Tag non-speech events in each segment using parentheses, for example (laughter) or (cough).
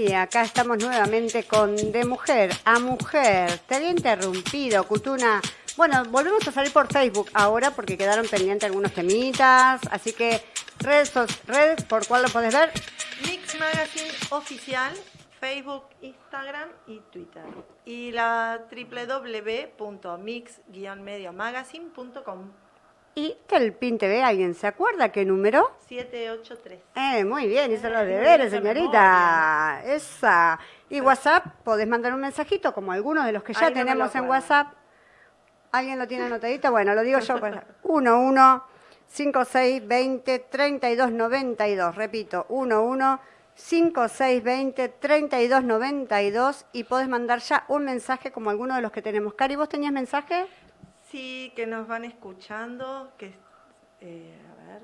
Y acá estamos nuevamente con De Mujer a Mujer. Te había interrumpido, Cutuna. Bueno, volvemos a salir por Facebook ahora porque quedaron pendientes algunos temitas. Así que, redes, red ¿por cuál lo podés ver? Mix Magazine Oficial, Facebook, Instagram y Twitter. Y la www.mix-mediomagazine.com. ¿Y Telpin TV, alguien se acuerda qué número? 783. Eh, muy bien, hizo los deberes, señorita. Esa. Y WhatsApp, podés mandar un mensajito, como algunos de los que ya tenemos en WhatsApp. ¿Alguien lo tiene anotadito? Bueno, lo digo yo. Pues, 11 56 20 32 92. Repito, 11 56 20 32 92 y podés mandar ya un mensaje como alguno de los que tenemos. Cari, ¿vos tenías mensaje? Sí, que nos van escuchando, que eh, a ver,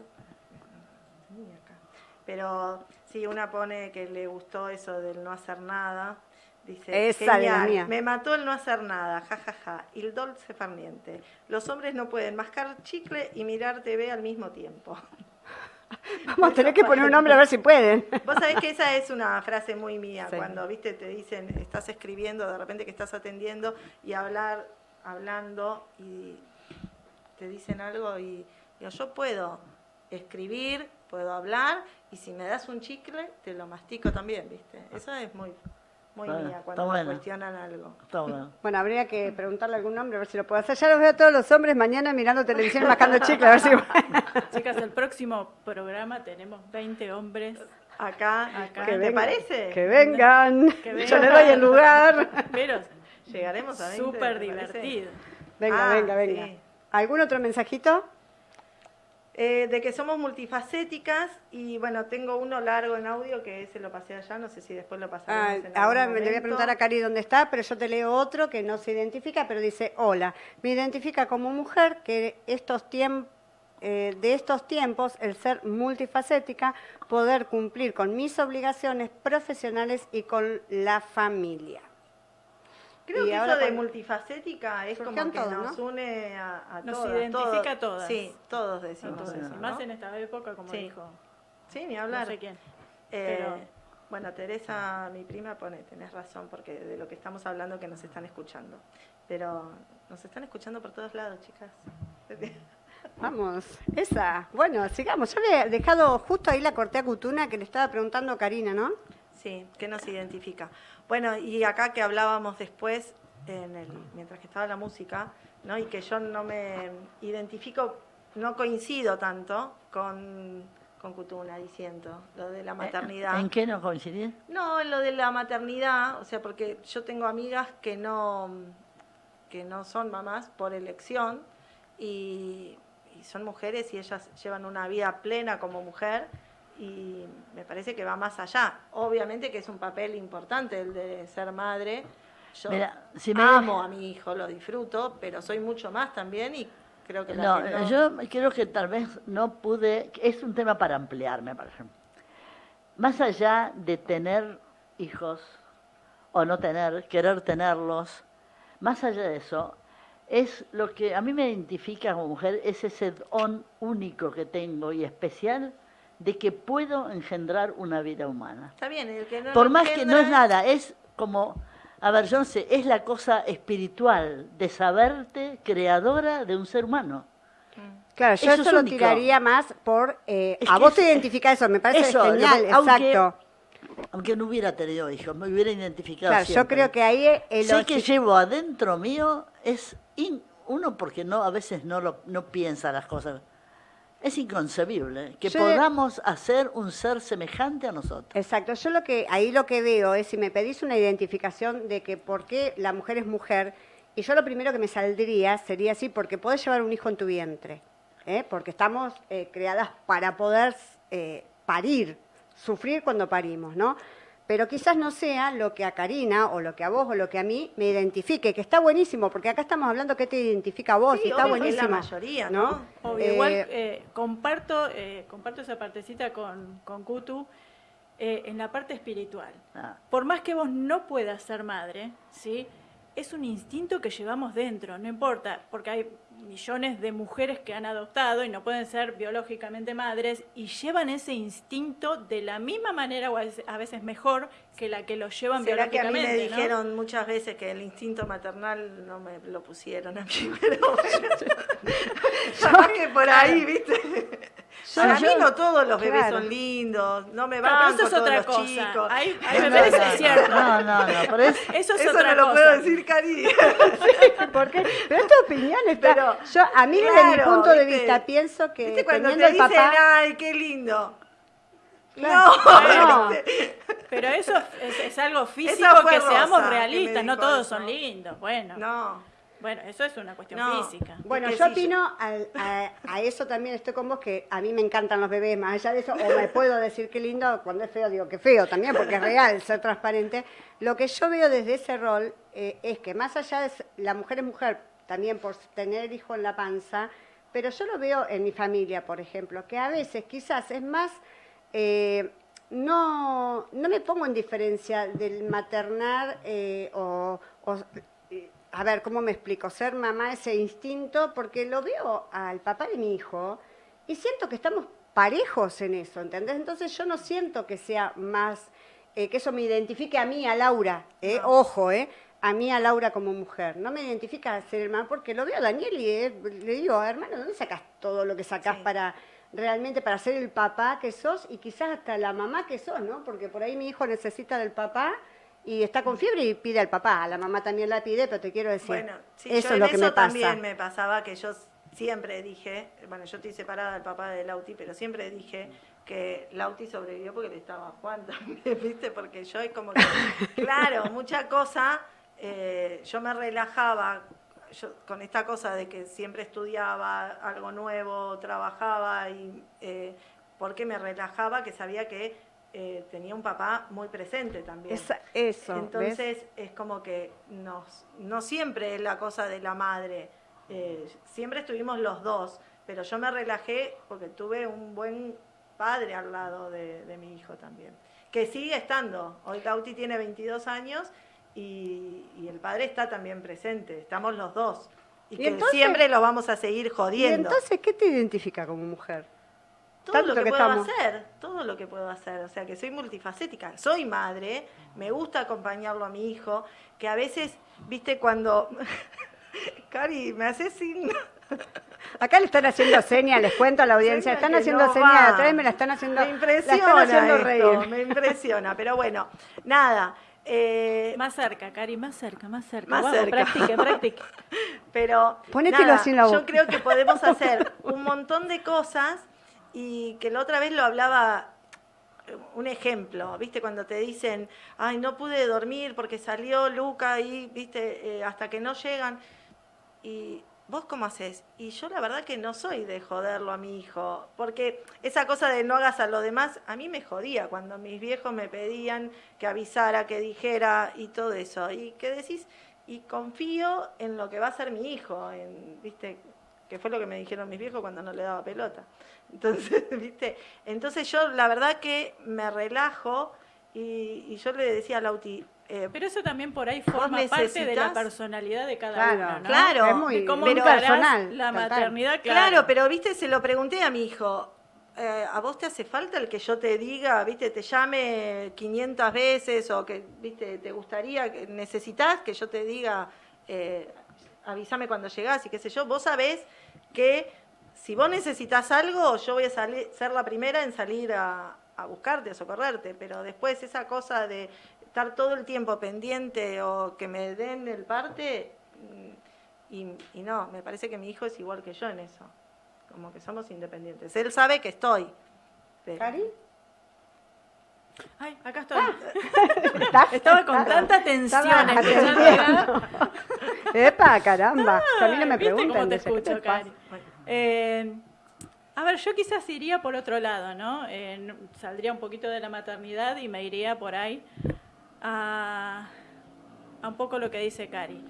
pero sí, una pone que le gustó eso del no hacer nada. Dice, Esa mía. me mató el no hacer nada, jajaja, ja, ja. el dulce farniente. Los hombres no pueden mascar chicle y mirar TV al mismo tiempo. (laughs) Vamos a tener que poner un nombre a ver si pueden. (laughs) Vos sabés que esa es una frase muy mía, cuando, viste, te dicen, estás escribiendo, de repente que estás atendiendo y hablar hablando y te dicen algo y yo puedo escribir, puedo hablar y si me das un chicle te lo mastico también, ¿viste? Eso es muy muy mía cuando me cuestionan algo. (laughs) bueno. habría que preguntarle algún nombre a ver si lo puedo hacer. Ya los veo a todos los hombres mañana mirando televisión y (laughs) mascando chicle, a ver si... (laughs) Chicas, el próximo programa tenemos 20 hombres acá, acá. ¿Te parece? Que vengan. que Yo le doy el lugar. Llegaremos a 20. Súper divertido. Venga, ah, venga, venga. ¿Algún otro mensajito? Eh, de que somos multifacéticas y bueno, tengo uno largo en audio que se lo pasé allá, no sé si después lo pasaremos. Ah, ahora me le voy a preguntar a Cari dónde está, pero yo te leo otro que no se identifica, pero dice, hola, me identifica como mujer que estos tiempos eh, de estos tiempos el ser multifacética, poder cumplir con mis obligaciones profesionales y con la familia. Creo que eso de multifacética es como que nos une a, nos identifica a todas. Sí, todos decimos eso. Más en esta época, como dijo. Sí, ni hablar. No sé quién. Eh, bueno, Teresa, mi prima, pone, tenés razón, porque de lo que estamos hablando que nos están escuchando. Pero nos están escuchando por todos lados, chicas. (laughs) Vamos, esa. Bueno, sigamos. Yo le he dejado justo ahí la cortea cutuna que le estaba preguntando a Karina, ¿no? Sí, ¿qué nos identifica? Bueno, y acá que hablábamos después, en el, mientras que estaba la música, ¿no? y que yo no me identifico, no coincido tanto con, con Cutuna diciendo lo de la eh, maternidad. ¿En qué no coincidís? No, en lo de la maternidad, o sea, porque yo tengo amigas que no, que no son mamás por elección y son mujeres y ellas llevan una vida plena como mujer y me parece que va más allá. Obviamente que es un papel importante el de ser madre. Yo amo a mi hijo, lo disfruto, pero soy mucho más también y creo que no, yo creo que tal vez no pude, es un tema para ampliarme, por ejemplo. Más allá de tener hijos o no tener, querer tenerlos, más allá de eso, es lo que a mí me identifica como mujer, es ese don único que tengo y especial de que puedo engendrar una vida humana. Está bien, el que no Por más que no es nada, es como, a ver, yo no sé, es la cosa espiritual de saberte creadora de un ser humano. Claro, yo eso, lo tiraría más por... Eh, a vos te identifica eso, me parece genial, exacto. Aunque no hubiera tenido hijos, me hubiera identificado Claro, yo creo que ahí... El sé que llevo adentro mío es... uno porque no a veces no, lo, no piensa las cosas es inconcebible que podamos hacer un ser semejante a nosotros. Exacto, yo lo que ahí lo que veo es si me pedís una identificación de que por qué la mujer es mujer, y yo lo primero que me saldría sería así, porque podés llevar un hijo en tu vientre, ¿eh? porque estamos eh, creadas para poder eh, parir, sufrir cuando parimos, ¿no? Pero quizás no sea lo que a Karina o lo que a vos o lo que a mí me identifique, que está buenísimo, porque acá estamos hablando que te identifica a vos y está buenísimo. la mayoría, ¿no? igual eh, eh, comparto, eh, comparto esa partecita con, con Kutu en la parte espiritual. Ah. Por más que vos no puedas ser madre, ¿sí? es un instinto que llevamos dentro, no importa, porque hay millones de mujeres que han adoptado y no pueden ser biológicamente madres y llevan ese instinto de la misma manera o a veces mejor que la que lo llevan ¿Será biológicamente. que a mí me dijeron muchas veces que el instinto maternal no me lo pusieron a mí, (laughs) pero (laughs) (laughs) que por ahí, ¿viste? Para mí no todos los bebés son lindos, no me van pero eso es todos otra los cosa. chicos. Hay, hay bebés, es cierto. No, no, no, pero es, (laughs) eso es eso otra no lo puedo decir, Cari. (laughs) ¿Por qué? Pero tu opinión está... Pero, yo, a mí desde mi punto de vista, pienso que ¿Viste cuando te dicen, papá... ay, qué lindo? Claro. No, No. Pero eso es, es algo físico que seamos que me realistas, no todos eso. son lindos. Bueno, no. Bueno, eso es una cuestión No. física. Bueno, yo opino al- a, a eso también estoy con vos, que a mí me encantan los bebés, más allá de eso, o me puedo decir que lindo, cuando es feo digo que feo también, porque es real, ser transparente. Lo que yo veo desde ese rol eh, es que más allá de la mujer es mujer, también por tener hijo en la panza, pero yo lo veo en mi familia, por ejemplo, que a veces quizás es más... eh, no, no me pongo en diferencia del maternar eh, o, o- a ver, ¿cómo me explico? Ser mamá, ese instinto, porque lo veo al papá de mi hijo y siento que estamos parejos en eso, ¿entendés? Entonces yo no siento que sea más, eh, que eso me identifique a mí, a Laura, ¿eh? ojo, ¿eh? a mí, a Laura como mujer. No me identifica ser el mamá, porque lo veo a Daniel y eh, le digo, hermano, ¿dónde sacas todo lo que sacás Sí. para realmente para ser el papá que sos y quizás hasta la mamá que sos, ¿no? Porque por ahí mi hijo necesita del papá y está con fiebre y pide al papá, a la mamá también la pide, pero te quiero decir, Bueno, sí, eso yo es lo en que eso me pasa. también me pasaba que yo siempre dije, bueno, yo estoy separada del papá de Lauti, pero siempre dije que Lauti sobrevivió porque le estaba Juan también, (laughs) ¿viste? Porque yo es como que, (laughs) claro, mucha cosa, eh, yo me relajaba yo, con esta cosa de que siempre estudiaba algo nuevo, trabajaba y eh, porque me relajaba que sabía que eh, tenía un papá muy presente también. Esa- eso, ¿ves? Entonces es como que nos, no siempre es la cosa de la madre, eh, siempre estuvimos los dos, pero yo me relajé porque tuve un buen padre al lado de, de mi hijo también, que sigue estando. Hoy Lauti tiene 22 años y, y el padre está también presente, estamos los dos. Y, Y que entonces- siempre lo vamos a seguir Y jodiendo. entonces, ¿qué te identifica como mujer? Todo tanto lo que, que puedo estamos. hacer, todo lo que puedo hacer, o sea que soy multifacética, soy madre, me gusta acompañarlo a mi hijo, que a veces, viste, cuando (laughs) Cari, me hace sin (laughs) Acá le están haciendo señas, les cuento a la audiencia, Seña están haciendo no señas atrás, me la están haciendo, me la impresiona están haciendo esto, reír. me impresiona, pero bueno, nada, eh, Más cerca, Cari, más cerca, más cerca. Más Vamos, cerca. practique, practique. (laughs) Pero Ponételo nada, así en la boca. yo creo que podemos hacer un montón de cosas y que la otra vez lo hablaba eh, un ejemplo, ¿viste? Cuando te dicen, ay, no pude dormir porque salió Luca y, ¿viste? Eh, hasta que no llegan. Y vos cómo haces? Y yo la verdad que no soy de joderlo a mi hijo, porque esa cosa de no hagas a lo demás, a mí me jodía cuando mis viejos me pedían que avisara, que dijera y todo eso. Y que decís, y confío en lo que va a ser mi hijo, en, ¿viste? Que fue lo que me dijeron mis viejos cuando no le daba pelota. (laughs) Entonces, ¿viste? Entonces yo la verdad que me relajo y, y yo le decía a Lauti, eh, Pero eso también por ahí forma parte de la personalidad de cada Claro, uno, ¿no? Claro, es muy, cómo encarás personal. la total. maternidad, Claro, claro. pero viste, se lo pregunté a mi hijo. eh, ¿A vos te hace falta el que yo te diga, viste, te llame 500 veces o que, viste, te gustaría, que necesitas que yo te diga, eh, avísame cuando llegás y qué sé yo? Vos sabés que si vos necesitas algo, yo voy a salir, ser la primera en salir a, a buscarte, a socorrerte, pero después esa cosa de estar todo el tiempo pendiente o que me den el parte, mm, y, y no, me parece que mi hijo es igual que yo en eso, como que somos independientes. Él sabe que estoy. ¿Cari? Ay, acá estoy. ¿Estás? (laughs) Estaba con tanta tensión. (laughs) Epa, caramba. Que a mí no me ¿Viste cómo preguntan. te dice, ¿qué te escucho? Cari? Eh, a ver, yo quizás iría por otro lado, ¿no? Eh, no- saldría un poquito de la maternidad y me iría por ahí a, a un poco lo que dice Cari.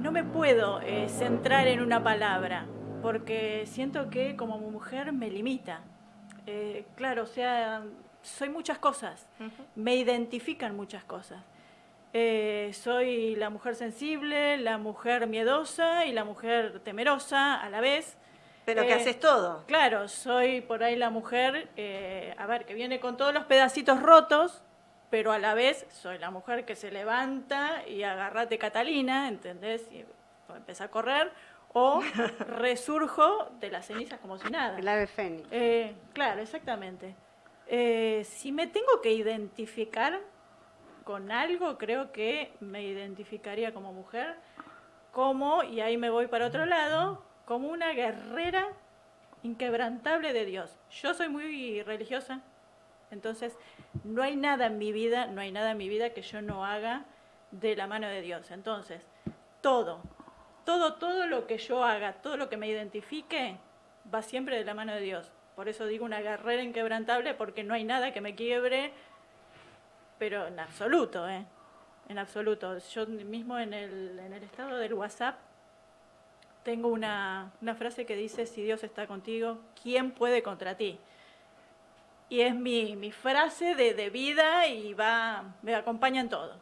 No me puedo eh, centrar en una palabra, porque siento que como mujer me limita. Claro, o sea, soy muchas cosas, me identifican muchas cosas. Eh, soy la mujer sensible, la mujer miedosa y la mujer temerosa a la vez. Pero que Eh, haces todo. Claro, soy por ahí la mujer, eh, a ver, que viene con todos los pedacitos rotos, pero a la vez soy la mujer que se levanta y agarrate Catalina, ¿entendés? Y empieza a correr, o (laughs) resurjo de las cenizas como si nada. El ave fénix. Eh, claro, exactamente. Eh, si me tengo que identificar con algo, creo que me identificaría como mujer, como, y ahí me voy para otro lado, como una guerrera inquebrantable de Dios. Yo soy muy religiosa, entonces no hay nada en mi vida, no hay nada en mi vida que yo no haga de la mano de Dios. Entonces, todo, todo, todo lo que yo haga, todo lo que me identifique, va siempre de la mano de Dios. Por eso digo una guerrera inquebrantable, porque no hay nada que me quiebre, pero en absoluto, ¿eh? En absoluto. Yo mismo en el, en el estado del WhatsApp tengo una, una frase que dice, si Dios está contigo, ¿quién puede contra ti? Y es mi, mi frase de, de vida y va, me acompaña en todo.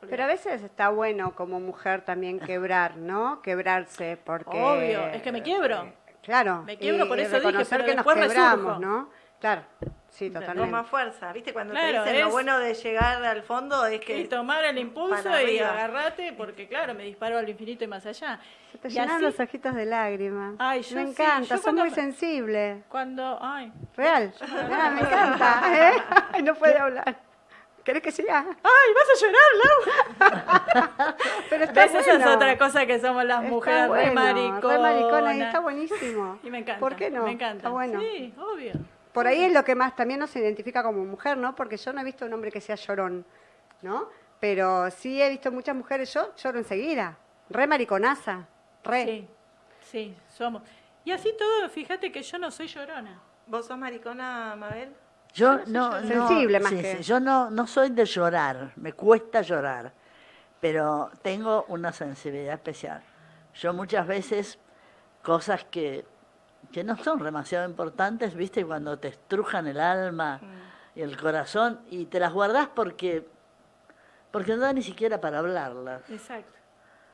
Pero a veces está bueno como mujer también quebrar, ¿no? Quebrarse, porque... Obvio, es que me quiebro. Claro. Me quiebro, y- por eso dije, pero que nos quebramos, resurjo. ¿no? Claro, sí, totalmente. Toma fuerza. ¿Viste? Cuando Claro, te dicen lo bueno de llegar al fondo es que... Y tomar el impulso y agarrate, porque claro, me disparo al infinito y más allá. Se te Y llenan así- los ojitos de lágrimas. Ay, yo me sí, encanta, yo sos cuando muy me- sensible. Cuando, ay, Real. Mirá, me encanta. (laughs) ¿eh? Ay, no puede hablar. ¿Querés que siga? ay, vas a llorar, Lau. (laughs) Pero está ¿Ves? Esa es bueno. otra cosa que somos las Está mujeres, bueno, re maricona. re maricona, y está buenísimo. Y me encanta. ¿Por qué no? Me encanta. Está bueno. Sí, obvio. Por ahí es lo que más también nos identifica como mujer, ¿no? Porque yo no he visto un hombre que sea llorón, ¿no? Pero sí he visto muchas mujeres, yo lloro enseguida. Re mariconaza. Re. Sí, sí, somos. Y así todo, fíjate que yo no soy llorona. ¿Vos sos maricona, Mabel? Yo no, Sensible más sí, que- sí, yo no, no soy de llorar, me cuesta llorar, pero tengo una sensibilidad especial. Yo muchas veces cosas que, que no son demasiado importantes, viste, cuando te estrujan el alma y el corazón y te las guardás porque, porque no da ni siquiera para hablarlas. Exacto.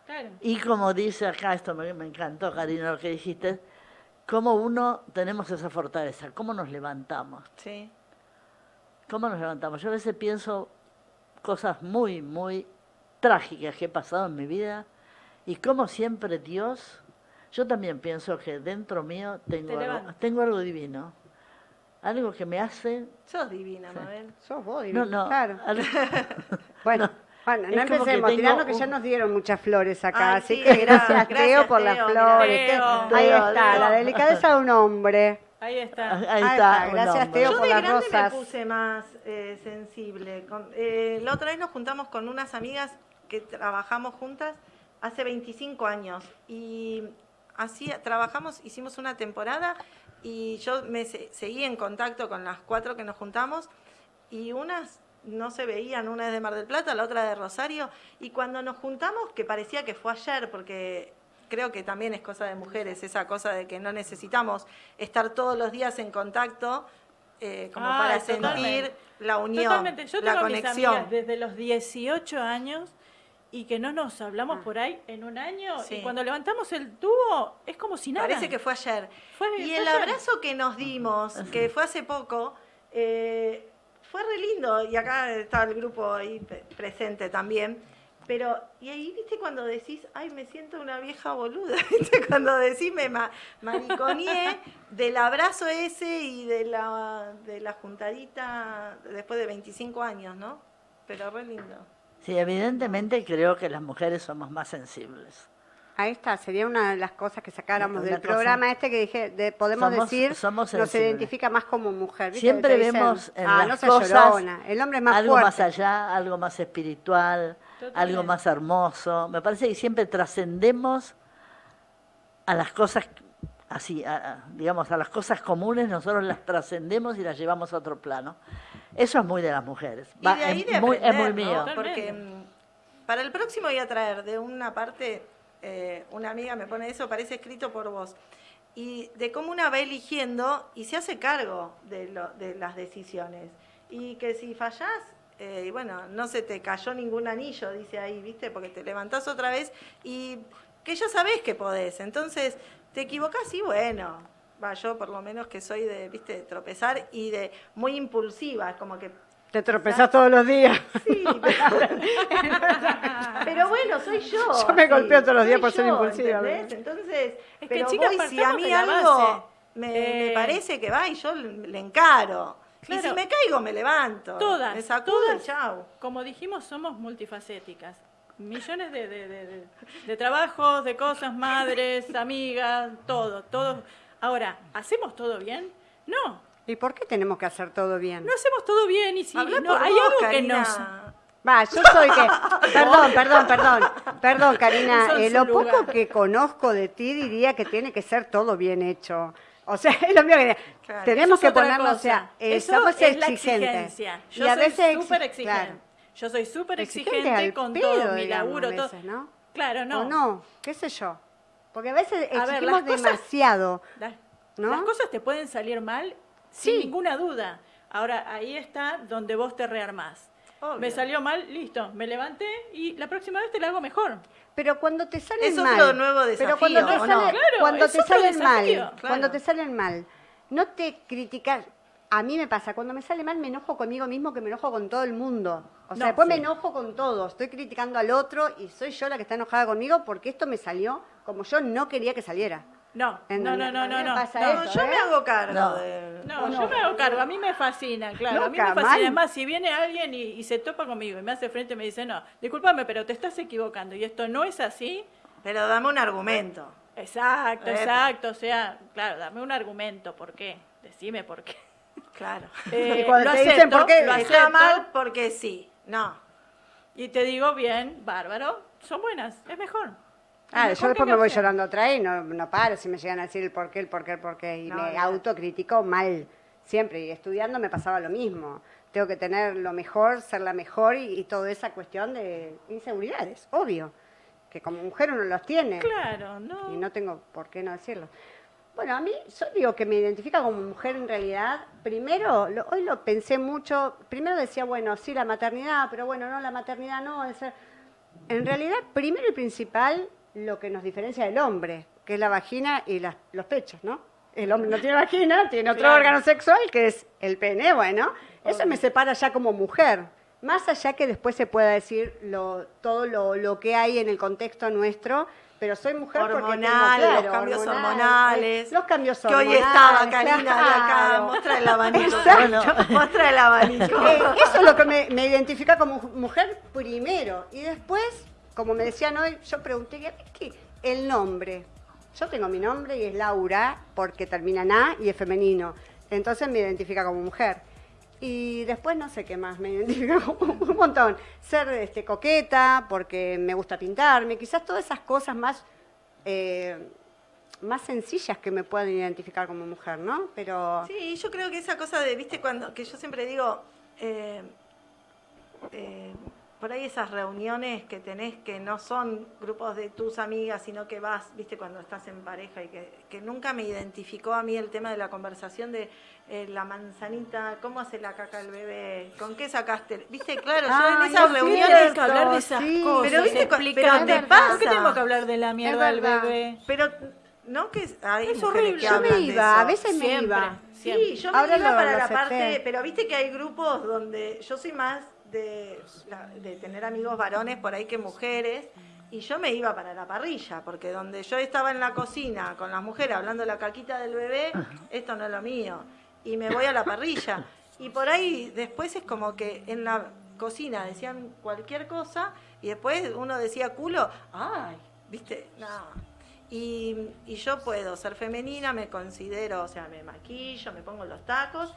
Claro. Y como dice acá, esto me, me encantó, Karina, lo que dijiste, cómo uno tenemos esa fortaleza, cómo nos levantamos. Sí. ¿Cómo nos levantamos? Yo a veces pienso cosas muy, muy trágicas que he pasado en mi vida y como siempre Dios, yo también pienso que dentro mío tengo, Te algo, tengo algo divino, algo que me hace... Sos divina, Mabel. Sos vos, No, divino, no, claro. (laughs) algo- (laughs) Bueno, bueno, no empecemos, tirando que ya nos dieron muchas flores acá, Ay, así sí, que (laughs) gracias, gracias, Teo por las flores. Teo. ahí está, Teo. la delicadeza de un hombre. Ahí está. ahí Ahí está, gracias. Teo. Yo por de las grande rosas. me puse más eh, sensible. Con- eh, la otra vez nos juntamos con unas amigas que trabajamos juntas hace 25 años y así trabajamos, hicimos una temporada y yo me se- seguí en contacto con las cuatro que nos juntamos y unas no se veían, una es de Mar del Plata, la otra de Rosario y cuando nos juntamos, que parecía que fue ayer porque creo que también es cosa de mujeres, esa cosa de que no necesitamos estar todos los días en contacto eh, como Ah, para totalmente. sentir la unión, Totalmente. Yo la tengo mis conexión. amigas desde los 18 años y que no nos hablamos por ahí en un año Ah. Sí. y cuando levantamos el tubo es como si nada. Parece que fue ayer. Fue- y fue el ayer. abrazo que nos dimos, que fue hace poco, eh, fue re lindo. Y acá estaba el grupo ahí presente también. Pero, y ahí, viste, cuando decís, ay, me siento una vieja boluda, (laughs) viste, cuando decís, me ma- mariconeé del abrazo ese y de la, de la juntadita después de 25 años, ¿no? Pero re lindo. Sí, evidentemente creo que las mujeres somos más sensibles. Ahí está, sería una de las cosas que sacáramos Una del cosa- programa este que dije, de, podemos Somos- decir, somos nos identifica más como mujer. ¿viste? Siempre dicen, vemos en ah, las no cosas llorona, el hombre es más algo fuerte. más allá, algo más espiritual, Totalmente. algo más hermoso. Me parece que siempre trascendemos a las cosas así, a- digamos, a las cosas comunes, nosotros las trascendemos y las llevamos a otro plano. Eso es muy de las mujeres. Y Va, de ahí es, de muy, es muy aprender, ¿no? mío. Porque mm, para el próximo voy a traer de una parte, eh, una amiga me pone eso, parece escrito por vos, y de cómo una va eligiendo y se hace cargo de, lo- de las decisiones. Y que si fallás, eh, y bueno, no se te cayó ningún anillo, dice ahí, ¿viste? Porque te levantás otra vez y que ya sabés que podés. Entonces, te equivocás y bueno, va, yo por lo menos que soy de, ¿viste? De tropezar y de muy impulsiva, como que Te tropezás todos los días. Sí, pero, (laughs) pero bueno, soy yo. (laughs) Yo me golpeo todos los días por ser impulsiva, ¿entendés? Entonces, Es que, pero chicas, voy, si a mí algo me, me Eh, parece que va y yo le le encaro. Y Claro. si me caigo, me levanto. Todas, Me sacudo todas, y chau. como dijimos, somos multifacéticas. Millones de, de, de- de- trabajos, de cosas, madres, (laughs) amigas, todo, todo. Ahora, ¿hacemos todo bien? No, ¿Y por qué tenemos que hacer todo bien? no hacemos todo bien y si no, hay vos, algo que nos... Va, yo soy que. (laughs) Perdón, perdón, perdón. Perdón, Karina. Eh, lo poco que conozco de ti diría que tiene que ser todo bien hecho. O sea, (laughs) es lo mío que Claro, tenemos que ponernos, o sea, eh, Eso somos es la exigentes. exigencia. Yo y a soy veces súper exi- exigente. claro, Yo soy súper exigente con pedo, todo mi digamos, laburo. a todo. veces, ¿no? Claro, no. O no, qué sé yo. Porque a veces A ver, exigimos las cosas- demasiado. Las, ¿No? las cosas te pueden salir mal Sí. sin ninguna duda. Ahora, ahí está donde vos te rearmás. Obvio. Me salió mal, listo, me levanté y la próxima vez te la hago mejor. Pero cuando te salen Es mal. otro nuevo pero cuando desafío, te, ¿o no? sale- Claro, cuando es te salen mal, desafío. cuando te salen mal, no te criticas. A mí me pasa, cuando me sale mal me enojo conmigo mismo que me enojo con todo el mundo. O sea, No, después me enojo con todo. Estoy criticando al otro y soy yo la que está enojada conmigo porque esto me salió como yo no quería que saliera. No, no, no, no, no. me no, pasa no. No, eso, yo ¿eh? me hago cargo No. de... No, ¿O yo no? me hago cargo, a mí me fascina, claro, a mí me fascina. mal. Además, si viene alguien y, y se topa conmigo y me hace frente y me dice, no, discúlpame, pero te estás equivocando y esto no es así, Pero dame un argumento. exacto, exacto, o sea, claro, dame un argumento, ¿por qué? Decime por qué. Claro. (laughs) Eh, Y cuando lo te dicen acepto, por qué, lo Está acepto, mal porque sí. No. y te digo, bien, bárbaro, son buenas, es mejor. Ah, yo después me voy llorando atrás y no, no paro si me llegan a decir el por qué, el por qué, el por qué. Y No, me no. autocritico mal, siempre. Y estudiando me pasaba lo mismo. Tengo que tener lo mejor, ser la mejor y, y toda esa cuestión de inseguridades, obvio. Que como mujer uno los tiene. Claro, no. Y no tengo por qué no decirlo. Bueno, a mí, yo digo que me identifica como mujer en realidad. Primero, lo- hoy lo pensé mucho. Primero decía, bueno, sí, la maternidad, pero bueno, no, la maternidad no. En realidad, primero y principal, lo que nos diferencia del hombre, que es la vagina y las- los pechos, ¿no? El hombre no tiene vagina, tiene otro Claro. órgano sexual, que es el pene, bueno. Eso me separa ya como mujer. Más allá que después se pueda decir lo, todo lo, lo que hay en el contexto nuestro, pero soy mujer porque tengo, Hormonales, claro, los cambios hormonal, hormonales. Los cambios Que hormonales. hoy estaba Karina de acá, claro. muestra el abanico. Bueno. (laughs) Muestra el abanico. Eh, eso es lo que me, me identifica como mu- mujer primero. Y después, como me decían hoy, yo pregunté, ¿y qué? El nombre. Yo tengo mi nombre y es Laura, porque termina en A y es femenino. Entonces me identifica como mujer. Y después no sé qué más, me (laughs) identifica como un montón. Ser este, coqueta, porque me gusta pintarme, quizás todas esas cosas más, eh, más sencillas que me puedan identificar como mujer, ¿no? Pero... Sí, yo creo que esa cosa de, viste, cuando, que yo siempre digo, eh, eh, por ahí esas reuniones que tenés que no son grupos de tus amigas, sino que vas, viste, cuando estás en pareja y que, que nunca me identificó a mí el tema de la conversación de eh, la manzanita, cómo hace la caca el bebé, con qué sacaste, viste, claro, yo en esas es reuniones... que hablar de esas sí. cosas, Pero viste pero te ¿Por qué pasa. tengo que hablar de la mierda del bebé? Pero no que hay Es horrible. que Yo me iba, a veces me Siempre. iba. Siempre. Sí, yo me Ahora iba para la parte, pero viste que hay grupos donde yo soy más de, de tener amigos varones por ahí que mujeres, y yo me iba para la parrilla, porque donde yo estaba en la cocina con las mujeres hablando de la caquita del bebé, esto no es lo mío, y me voy a la parrilla. Y por ahí después es como que en la cocina decían cualquier cosa, y después uno decía culo, ay, viste, no. Y, y yo puedo ser femenina, me considero, o sea, me maquillo, me pongo los tacos,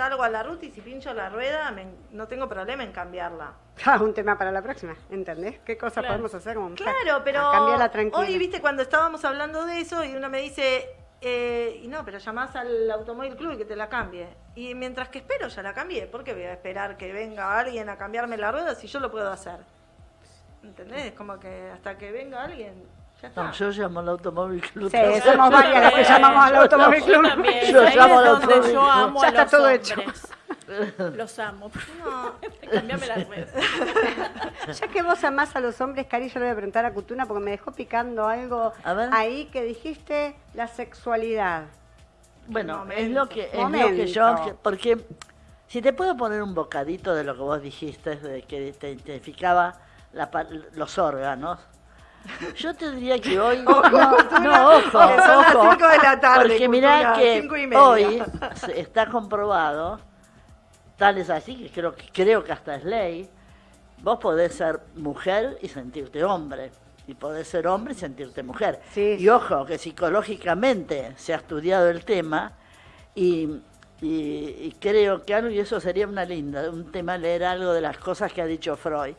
salgo a la ruta y si pincho la rueda, me- no tengo problema en cambiarla. (laughs) Ah, un tema para la próxima, ¿entendés? ¿Qué Claro. podemos hacer como mujer? Claro, pero cambiarla tranquila. hoy, viste, cuando estábamos hablando de eso y uno me dice, eh, y no, pero llamás al automóvil club y que te la cambie. Y mientras que espero, ya la cambié. ¿Por qué voy a esperar que venga alguien a cambiarme la rueda si yo lo puedo hacer? ¿Entendés? Es como que hasta que venga alguien. No, yo llamo al automóvil club. Sí, somos varias las que llamamos al automóvil club. Yo llamo al automóvil yo club. amo Ya a está los todo hombres. hecho. Los amo. No, (laughs) Cambiame las redes. (laughs) Ya que vos amás a los hombres, Cari, yo le voy a preguntar a Cutuna porque me dejó picando algo ahí que dijiste la sexualidad. Bueno, Momento. es lo que es lo que yo porque si te puedo poner un bocadito de lo que vos dijiste de que te identificaba la los órganos. Yo te diría que hoy (laughs) no, no, ojo, son las ojo, cinco de la tarde, porque mirá que hoy está comprobado, tal es así que creo que creo que hasta es ley, vos podés ser mujer y sentirte hombre. Y podés ser hombre y sentirte mujer. Sí. Y ojo, que psicológicamente se ha estudiado el tema y, y- y creo que algo, y eso sería una linda, un tema leer algo de las cosas que ha dicho Freud.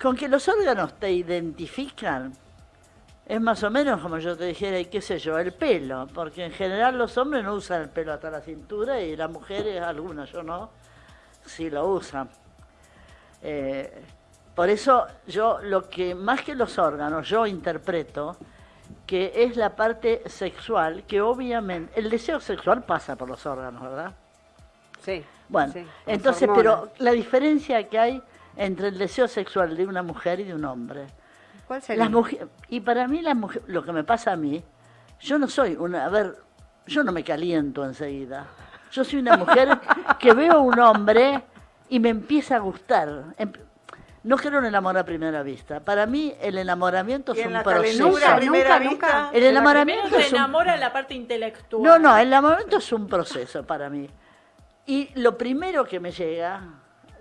Con que los órganos te identifican, es más o menos como yo te dijera, y qué sé yo, el pelo, porque en general los hombres no usan el pelo hasta la cintura y las mujeres, algunas, yo no, sí lo usan. Eh, por eso yo lo que más que los órganos, yo interpreto que es la parte sexual, que obviamente, el deseo sexual pasa por los órganos, ¿verdad? Sí. Bueno, sí, entonces, hormonas. pero la diferencia que hay entre el deseo sexual de una mujer y de un hombre. ¿Cuál sería? Las mujeres, y para mí la mujer, lo que me pasa a mí, yo no soy una, a ver, yo no me caliento enseguida. Yo soy una mujer (laughs) que veo a un hombre y me empieza a gustar. Em- No en el amor a primera vista. Para mí el enamoramiento es en un proceso. Nunca, vista. nunca. El enamoramiento te es un enamora la parte intelectual. no, no, el enamoramiento es un proceso para mí. Y lo primero que me llega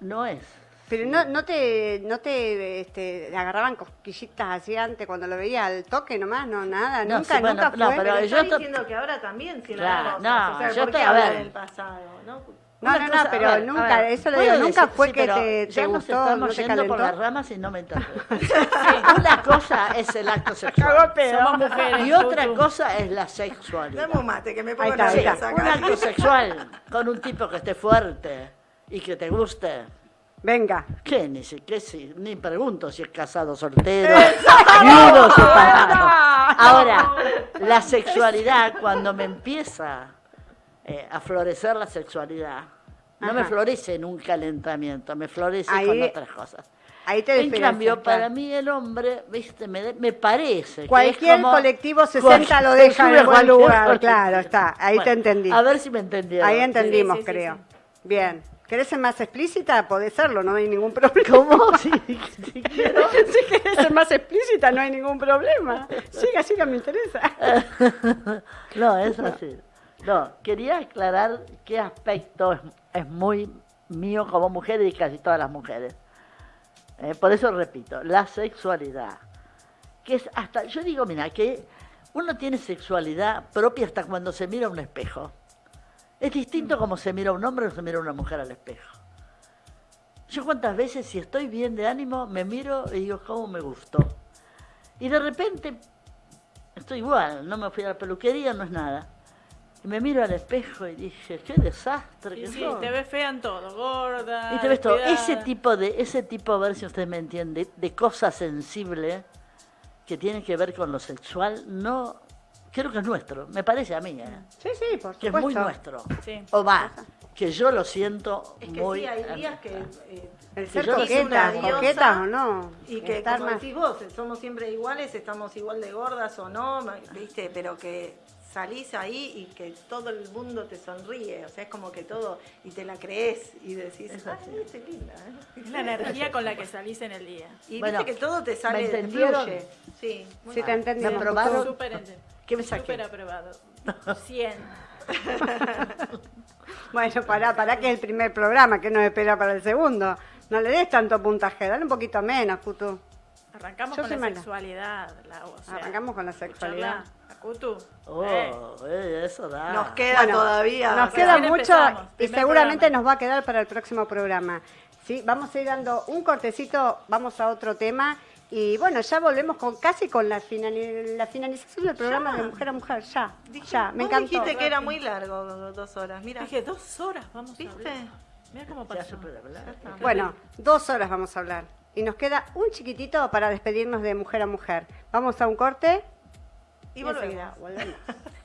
no es. Pero no, no te, no te este, agarraban cosquillitas así antes cuando lo veía al toque nomás, no, nada, No, nunca, sí, bueno, nunca no, fue. pero Pero yo está to- diciendo que ahora también tiene Claro, cosas. no, o sea, yo ¿por te- qué a ver. del pasado? ¿no? No, no, cosa- no, pero ver, nunca, ver, eso lo digo, nunca decir- fue sí, que te, te ya nos gustó, estamos no te yendo por las ramas y no me interpretes. (laughs) Una cosa es el acto sexual Somos mujeres. y otra cosa es la sexualidad. Dame un mate, que me pongo nerviosa está. Un acto sexual con un tipo que esté fuerte y que te guste. Venga. ¿Qué? Ni, si- qué si- ni pregunto si es casado, soltero, viudo, separado. Ahora, la sexualidad, cuando me empieza eh, a florecer la sexualidad, no me florece en un calentamiento, me florece Ahí- con otras cosas. Ahí te En cambio, para mí el hombre, viste, me, de- me parece que Cualquier es como- colectivo 60 lo deja en buen lugar, colectivo. claro, está, ahí te entendí. A ver si me entendieron. Ahí entendimos, Sí, sí, sí, creo. sí. Bien. ¿Querés ser más explícita? Podés serlo, no hay ningún problema. ¿Cómo? (laughs) Sí, sí (laughs) quiero. Si querés ser más explícita, no hay ningún problema. Siga, siga, me interesa. (laughs) no, es así. No, quería aclarar qué aspecto es, es muy mío como mujer y casi todas las mujeres. Eh, por eso repito, la sexualidad. Que es hasta, yo digo, mira, que uno tiene sexualidad propia hasta cuando se mira a un espejo. Es distinto como se mira a un hombre o se mira a una mujer al espejo. Yo cuántas veces si estoy bien de ánimo me miro y digo, ¿cómo me gustó? Y de repente estoy igual, no me fui a la peluquería, no es nada. Y me miro al espejo y dije, qué desastre Sí, que sí, te ves fea en todo, gorda. Y te ves todo. Ese tipo de, ese tipo, a ver si usted me entiende, de cosa sensible que tiene que ver con lo sexual, no, creo que es nuestro, me parece a mí, ¿eh? Sí, sí, por que supuesto. es muy nuestro. Sí. O va, que yo lo siento Es que muy... sí, hay días que... eh, El Que ser coqueta, una diosa coquetas o no. Y que, estar como más- decís vos, somos siempre iguales, estamos igual de gordas o no, ¿viste? Pero que salís ahí y que todo el mundo te sonríe, o sea, es como que todo, y te la crees y decís, Es ay, viste, linda, ¿eh? Es la energía con la que salís en el día. Y Bueno, viste que todo te sale, ¿me te entendieron? fluye. Sí, muy Sí, te bien. entendí. ¿Me aprobaron? ¿Qué me saqué? Súper aprobado. 100. (laughs) Bueno, pará, pará que es el primer programa, que nos espera para el segundo. No le des tanto puntaje, dale un poquito menos, Cutu. Arrancamos Yo con la mala. sexualidad. La, o sea, Arrancamos con la sexualidad. escucharla. Acutu. Oh, Eh. eh, eso da. Nos queda Bueno, todavía. Nos queda mucho y seguramente programa. nos va a quedar para el próximo programa. ¿sí? Vamos a ir dando un cortecito, vamos a otro tema. Y bueno, ya volvemos con casi con la, finali- la finalización del programa de Mujer a Mujer. Ya, Dije- ya, me encantó. dijiste que era muy largo, dos horas, mira. Dije, dos horas vamos ¿Viste? a hablar. Mira cómo pasó. se puede hablar. Bueno, dos horas vamos a hablar. Y nos queda un chiquitito para despedirnos de Mujer a Mujer. Vamos a un corte Y volvemos. (laughs)